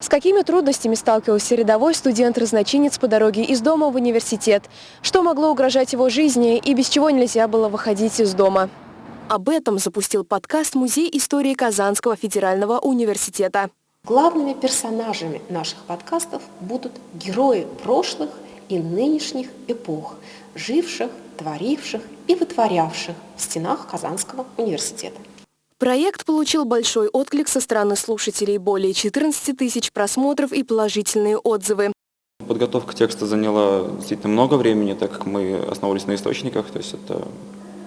С какими трудностями сталкивался рядовой студент-разночинец по дороге из дома в университет? Что могло угрожать его жизни и без чего нельзя было выходить из дома? Об этом запустил подкаст Музей истории Казанского федерального университета. Главными персонажами наших подкастов будут герои прошлых и нынешних эпох, живших, творивших и вытворявших в стенах Казанского университета. Проект получил большой отклик со стороны слушателей, более 14 тысяч просмотров и положительные отзывы. Подготовка текста заняла действительно много времени, так как мы основывались на источниках, то есть это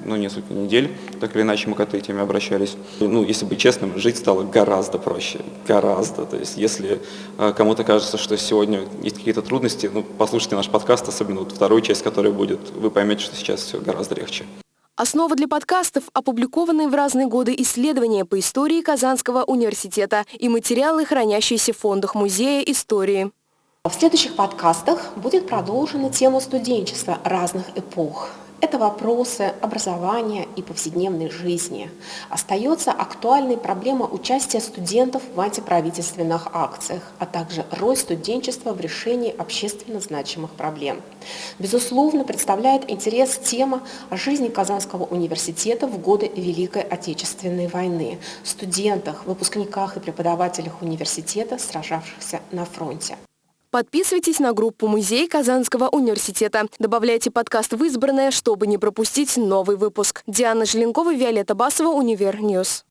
ну, несколько недель, так или иначе мы к этой теме обращались. Ну, если быть честным, жить стало гораздо проще, гораздо. То есть если э, кому-то кажется, что сегодня есть какие-то трудности, ну, послушайте наш подкаст, особенно вот вторую часть, которая будет, вы поймете, что сейчас все гораздо легче. Основа для подкастов – опубликованные в разные годы исследования по истории Казанского университета и материалы, хранящиеся в фондах Музея истории. В следующих подкастах будет продолжена тема студенчества разных эпох. Это вопросы образования и повседневной жизни. Остается актуальной проблема участия студентов в антиправительственных акциях, а также роль студенчества в решении общественно значимых проблем. Безусловно, представляет интерес тема о жизни Казанского университета в годы Великой Отечественной войны, студентах, выпускниках и преподавателях университета, сражавшихся на фронте. Подписывайтесь на группу «Музей Казанского университета». Добавляйте подкаст в избранное, чтобы не пропустить новый выпуск. Диана Желенкова, Виолетта Басова, Univer News.